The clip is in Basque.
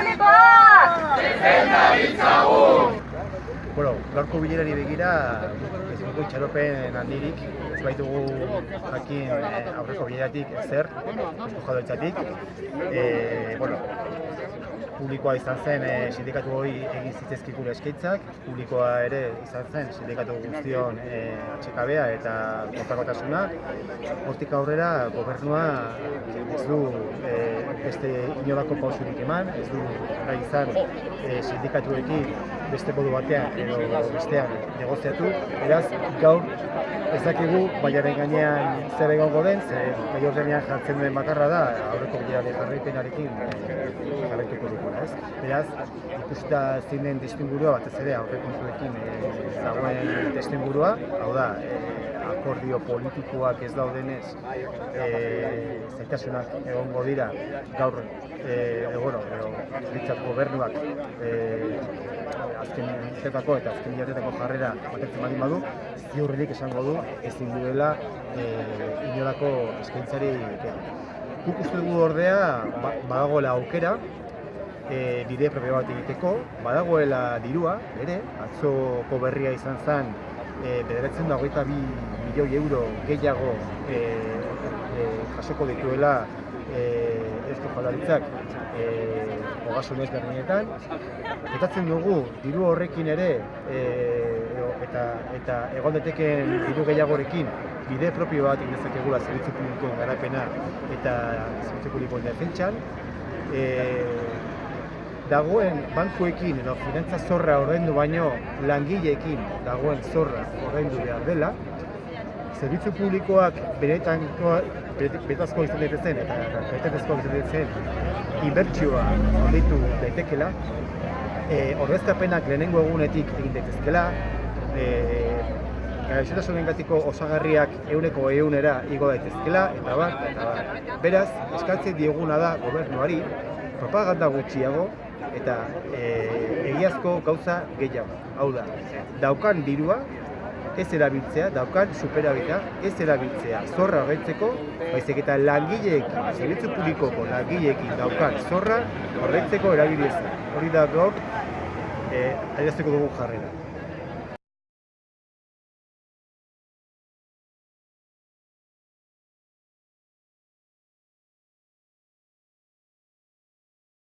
publikoak! Zuzendaritza guk! Bueno, gaurko bilerari begira, ez dugu itxaropen handirik, ez baitugu jakin eh, aurreko bileratik zer, esko jadoitzatik. E, eh, bueno, publikoa izan zen e, sindikatu hori egin zitezkikula eskaitzak, publikoa ere izan zen sindikatu guztion e, atxekabea eta kontakotasuna. Hortik aurrera gobernua ez du beste inolako pausurik eman, ez du gai izan e, sindikatuekin beste modu batean edo bestean negoziatu, beraz gaur ez dakigu baiaren gainean zer egongo den, ze gai ordenean jartzen duen bakarra da, aurreko bidean jarraipenarekin jarraituko dugula, ez? Beraz, ikusita zein den testingurua, batez ere aurrekontuekin e, dagoen testingurua, hau da, e, akordio politikoak ez daudenez, e, zaitasunak egongo dira gaur, e, bueno, ditzat gobernuak e, azken urtetako eta azken hilatetako jarrera batetzen baldin badu, ziurrenik esango du ezin duela e, inolako eskaintzari Guk uste dugu ordea ba, badagoela aukera e, bide propio bat egiteko, badagoela dirua, ere, atzoko berria izan zen e, bederatzen da hogeita bi milioi euro gehiago e, e, jasoko dituela e, ezko jaldaritzak e, ogasun ez berdinetan. Etatzen dugu, diru horrekin ere, e, eta, eta egon deteken diru gehiagorekin, bide propio bat egin zerbitzu publikoen garapena eta zerbitzu publikoen defentsan. E, dagoen bankuekin edo finantza zorra ordaindu baino langileekin dagoen zorra ordaindu behar dela, zerbitzu publikoak benetan betazko izan daitezen eta betetezko izan daitezen inbertsioa onditu daitekela, e, ordezkapenak lehenengo egunetik egin daitezkela, e, gaixotasunen gatiko osagarriak euneko eunera igo daitezkela, eta bat, eta bat. Beraz, eskatzen dieguna da gobernuari, propaganda gutxiago, eta e, egiazko gauza gehiago. Hau da, daukan dirua, ez erabiltzea, daukan superabita, ez erabiltzea zorra horretzeko, baizik eta langileekin, zerbitzu publikoko langileekin daukan zorra horretzeko erabilizea. Hori da gaur, e, dugu jarrera.